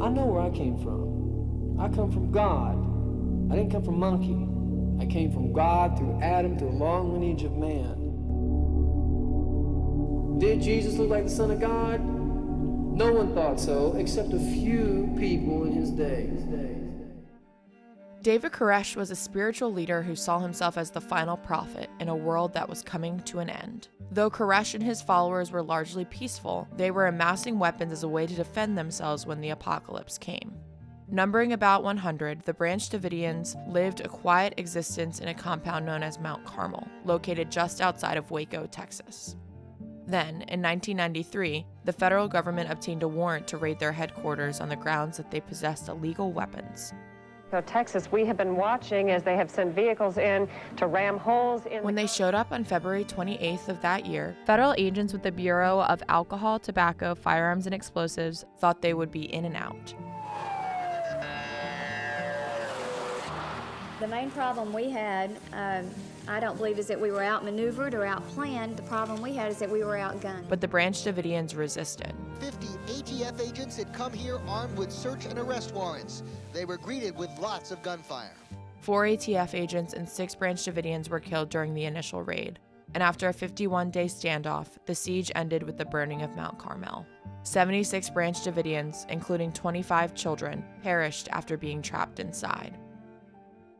I know where I came from. I come from God. I didn't come from monkey. I came from God through Adam through a long lineage of man. Did Jesus look like the Son of God? No one thought so, except a few people in his day. David Koresh was a spiritual leader who saw himself as the final prophet in a world that was coming to an end. Though Koresh and his followers were largely peaceful, they were amassing weapons as a way to defend themselves when the apocalypse came. Numbering about 100, the Branch Davidians lived a quiet existence in a compound known as Mount Carmel, located just outside of Waco, Texas. Then, in 1993, the federal government obtained a warrant to raid their headquarters on the grounds that they possessed illegal weapons. So Texas, we have been watching as they have sent vehicles in to ram holes in. When they showed up on February 28th of that year, federal agents with the Bureau of Alcohol, Tobacco, Firearms, and Explosives thought they would be in and out. The main problem we had, um, I don't believe, is that we were outmaneuvered or outplanned. The problem we had is that we were outgunned. But the Branch Davidians resisted. 50 ATF agents had come here armed with search and arrest warrants. They were greeted with lots of gunfire. Four ATF agents and six Branch Davidians were killed during the initial raid. And after a 51 day standoff, the siege ended with the burning of Mount Carmel. 76 Branch Davidians, including 25 children, perished after being trapped inside.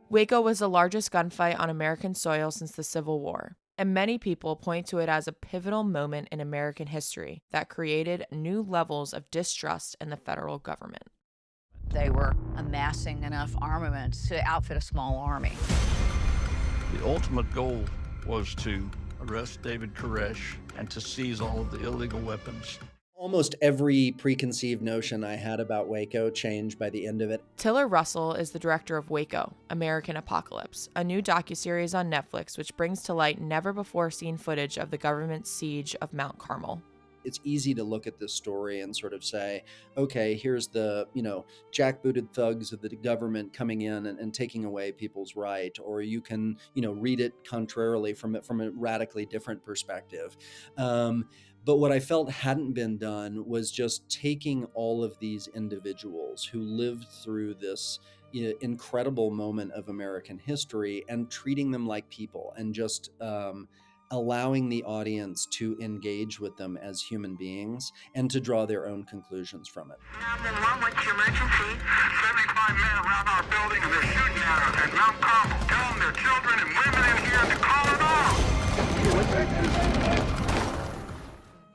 Waco was the largest gunfight on American soil since the Civil War, and many people point to it as a pivotal moment in American history that created new levels of distrust in the federal government. They were amassing enough armaments to outfit a small army. The ultimate goal was to arrest David Koresh and to seize all of the illegal weapons Almost every preconceived notion I had about Waco changed by the end of it. Tiller Russell is the director of Waco: American Apocalypse, a new docuseries on Netflix which brings to light never before seen footage of the government's siege of Mount Carmel it's easy to look at this story and sort of say, okay, here's the, you know, jackbooted thugs of the government coming in and, and, taking away people's right. Or you can, you know, read it contrarily from it from a radically different perspective. Um, but what I felt hadn't been done was just taking all of these individuals who lived through this incredible moment of American history and treating them like people and just um, allowing the audience to engage with them as human beings and to draw their own conclusions from it. 911, what's your emergency? 75 men around our building and they're shooting at us at Mount Carmel. Tell them their children and women in here to call it off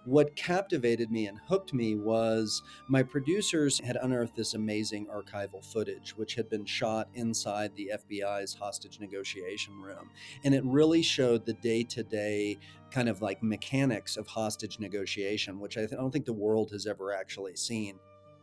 what captivated me and hooked me was my producers had unearthed this amazing archival footage, which had been shot inside the FBI's hostage negotiation room. And it really showed the day to day kind of like mechanics of hostage negotiation, which I, th- I don't think the world has ever actually seen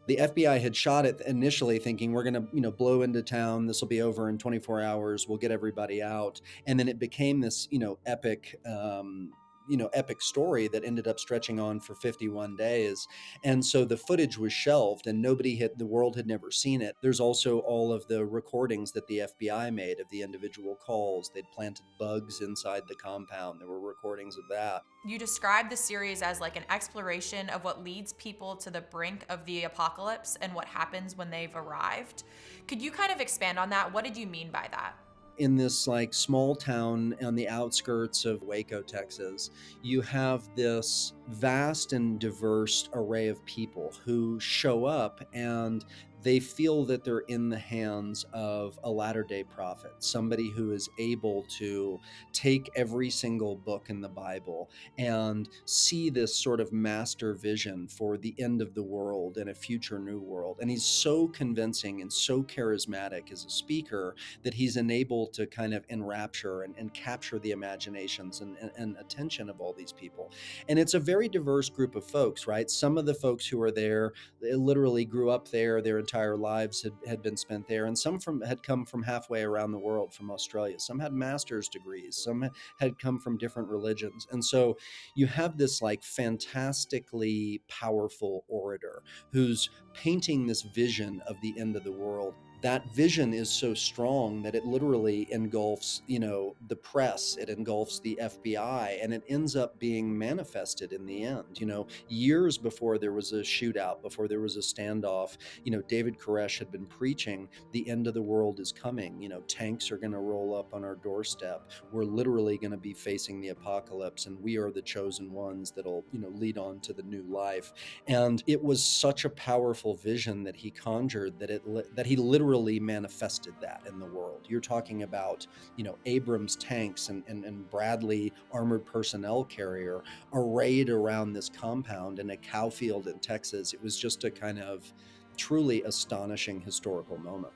the FBI had shot it initially thinking we're going to, you know, blow into town. This will be over in 24 hours. We'll get everybody out. And then it became this, you know, epic um, you know epic story that ended up stretching on for 51 days. And so the footage was shelved and nobody had the world had never seen it. There's also all of the recordings that the fbi made of the individual calls. They'd planted bugs inside the compound. There were recordings of that. You described the series as like an exploration of what leads people to the brink of the apocalypse and what happens when they've arrived. Could you kind of expand on that? What did you mean by that in this like small town on the outskirts of Waco, Texas, you have this vast and diverse array of people who show up and they feel that they're in the hands of a latter day prophet, somebody who is able to take every single book in the Bible and see this sort of master vision for the end of the world and a future new world. And he's so convincing and so charismatic as a speaker that he's enabled to kind of enrapture and, and capture the imaginations and, and, and attention of all these people. And it's a very diverse group of folks, right? Some of the folks who are there literally grew up there, they're entire lives had, had been spent there, and some from had come from halfway around the world from Australia. Some had master's degrees, some had come from different religions, and so you have this like fantastically powerful orator who's painting this vision of the end of the world that vision is so strong that it literally engulfs, you know, the press, it engulfs the FBI, and it ends up being manifested in the end. You know, years before there was a shootout, before there was a standoff, you know, David Koresh had been preaching the end of the world is coming. You know, tanks are going to roll up on our doorstep. We're literally going to be facing the apocalypse, and we are the chosen ones that'll, you know, lead on to the new life. And it was such a powerful vision that he conjured that it that he literally manifested that in the world. You're talking about, you know, Abrams tanks and, and, and Bradley armored personnel carrier arrayed around this compound in a cow field in Texas. It was just a kind of truly astonishing historical moment.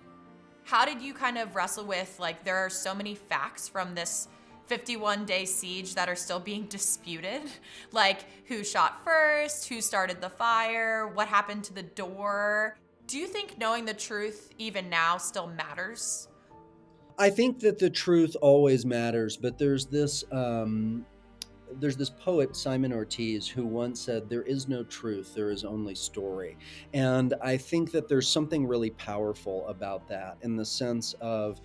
How did you kind of wrestle with like there are so many facts from this 51 day siege that are still being disputed. Like who shot first, who started the fire, what happened to the door. Do you think knowing the truth even now still matters? I think that the truth always matters, but there's this um, there's this poet Simon Ortiz who once said, "There is no truth, there is only story," and I think that there's something really powerful about that in the sense of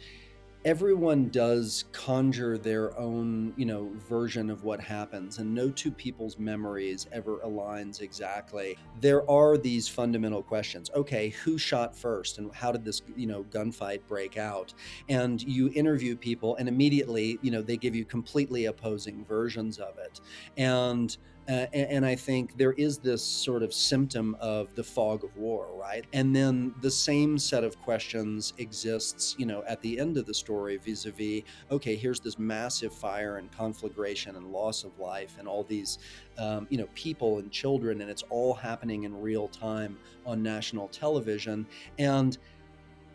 everyone does conjure their own, you know, version of what happens, and no two people's memories ever aligns exactly. There are these fundamental questions. Okay, who shot first, and how did this, you know, gunfight break out? And you interview people, and immediately, you know, they give you completely opposing versions of it, and uh, and, and, I think there is this sort of symptom of the fog of war, right? And then the same set of questions exists, you know, at the end of the story vis a vis, okay, here's this massive fire and conflagration and loss of life and all these, um, you know, people and children, and it's all happening in real time on national television. And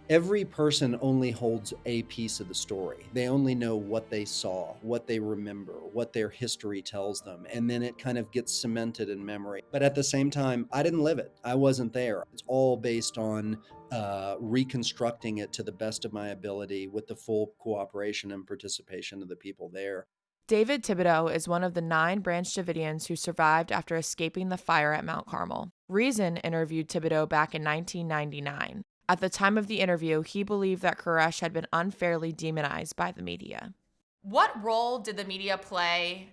every person only holds a piece of the story. They only know what they saw, what they remember, what their history tells them, and then it kind of gets cemented in memory. But at the same time, I didn't live it. I wasn't there. It's all based on uh, reconstructing it to the best of my ability with the full cooperation and participation of the people there. David Thibodeau is one of the nine Branch Davidians who survived after escaping the fire at Mount Carmel. Reason interviewed Thibodeau back in 1999. At the time of the interview, he believed that Koresh had been unfairly demonized by the media. What role did the media play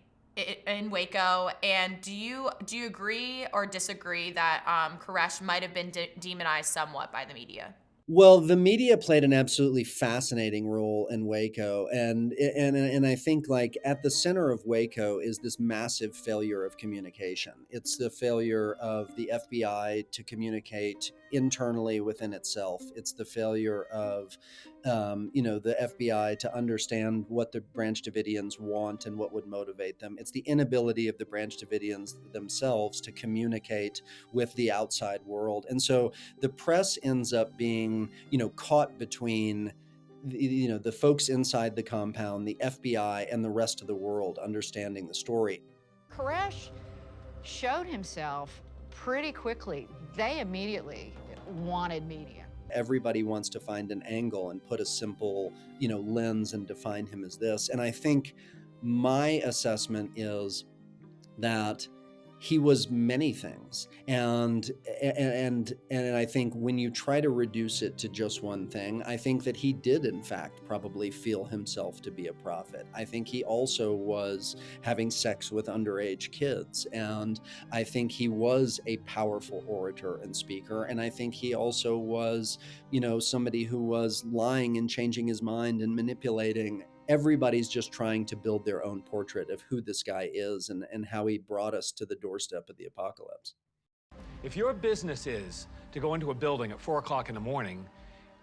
in Waco, and do you do you agree or disagree that um, Koresh might have been de- demonized somewhat by the media? Well, the media played an absolutely fascinating role in Waco, and and and I think like at the center of Waco is this massive failure of communication. It's the failure of the FBI to communicate internally within itself. It's the failure of um, you know, the FBI to understand what the Branch Davidians want and what would motivate them. It's the inability of the Branch Davidians themselves to communicate with the outside world. And so the press ends up being, you know, caught between you know the folks inside the compound the fbi and the rest of the world understanding the story koresh showed himself pretty quickly they immediately wanted media everybody wants to find an angle and put a simple, you know, lens and define him as this. And I think my assessment is that he was many things. And and and i think when you try to reduce it to just one thing i think that he did in fact probably feel himself to be a prophet. I think he also was having sex with underage kids. And i think he was a powerful orator and speaker. And i think he also was you know somebody who was lying and changing his mind and manipulating everybody's just trying to build their own portrait of who this guy is and, and how he brought us to the doorstep of the apocalypse. If your business is to go into a building at 4 o'clock in the morning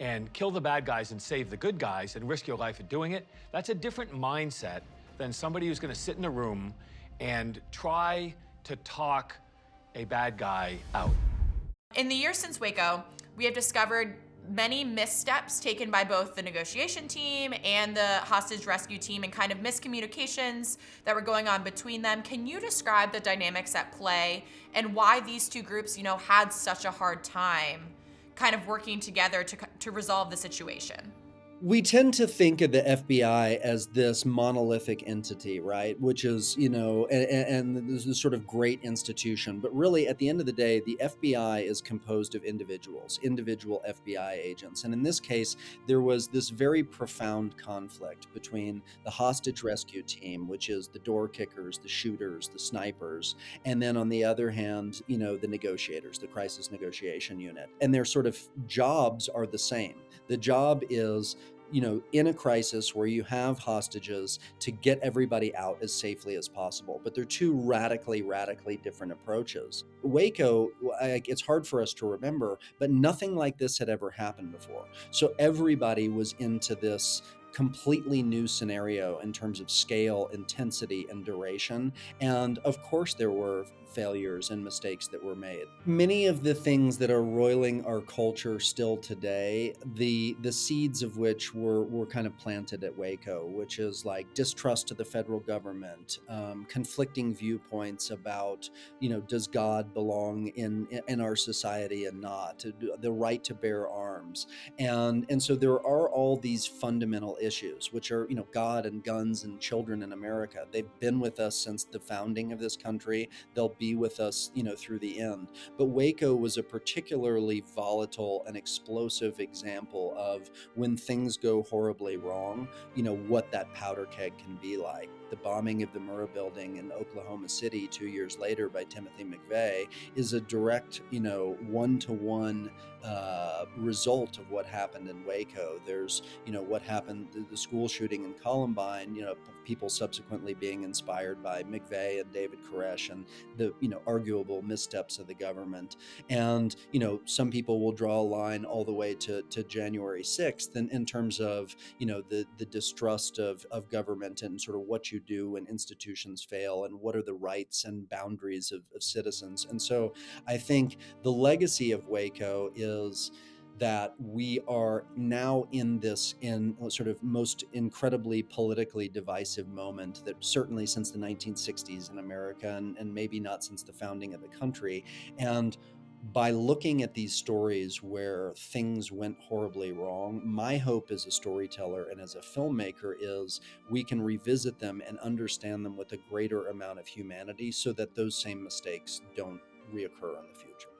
and kill the bad guys and save the good guys and risk your life at doing it, that's a different mindset than somebody who's going to sit in a room and try to talk a bad guy out. In the years since Waco, we have discovered many missteps taken by both the negotiation team and the hostage rescue team and kind of miscommunications that were going on between them. Can you describe the dynamics at play and why these two groups, you know, had such a hard time kind of working together to, to resolve the situation? We tend to think of the FBI as this monolithic entity, right? Which is, you know, and, and this is sort of great institution. But really, at the end of the day, the FBI is composed of individuals, individual FBI agents. And in this case, there was this very profound conflict between the hostage rescue team, which is the door kickers, the shooters, the snipers, and then on the other hand, you know, the negotiators, the crisis negotiation unit. And their sort of jobs are the same. The job is you know, in a crisis where you have hostages to get everybody out as safely as possible. But they're two radically, radically different approaches. Waco, it's hard for us to remember, but nothing like this had ever happened before. So everybody was into this completely new scenario in terms of scale, intensity, and duration. And of course, there were failures and mistakes that were made. Many of the things that are roiling our culture still today, the the seeds of which were were kind of planted at Waco, which is like distrust to the federal government, um, conflicting viewpoints about you know does God belong in in our society and not, the right to bear arms, and and so there are all these fundamental issues, which are you know God and guns and children in America. They've been with us since the founding of this country. They'll be with us, you know, through the end. But Waco was a particularly volatile and explosive example of when things go horribly wrong, you know, what that powder keg can be like. The bombing of the Murrah building in Oklahoma City two years later by Timothy McVeigh is a direct, you know, one to one result of what happened in Waco. There's, you know, what happened, the, the school shooting in Columbine, you know, people subsequently being inspired by McVeigh and David Koresh and the, you know, arguable missteps of the government. And, you know, some people will draw a line all the way to, to January 6th in, in terms of, you know, the, the distrust of, of government and sort of what you do when institutions fail and what are the rights and boundaries of, of citizens. And so I think the legacy of Waco is that we are now in this in sort of most incredibly politically divisive moment that certainly since the 1960s in America and, and maybe not since the founding of the country and by looking at these stories where things went horribly wrong, my hope as a storyteller and as a filmmaker is we can revisit them and understand them with a greater amount of humanity so that those same mistakes don't reoccur in the future.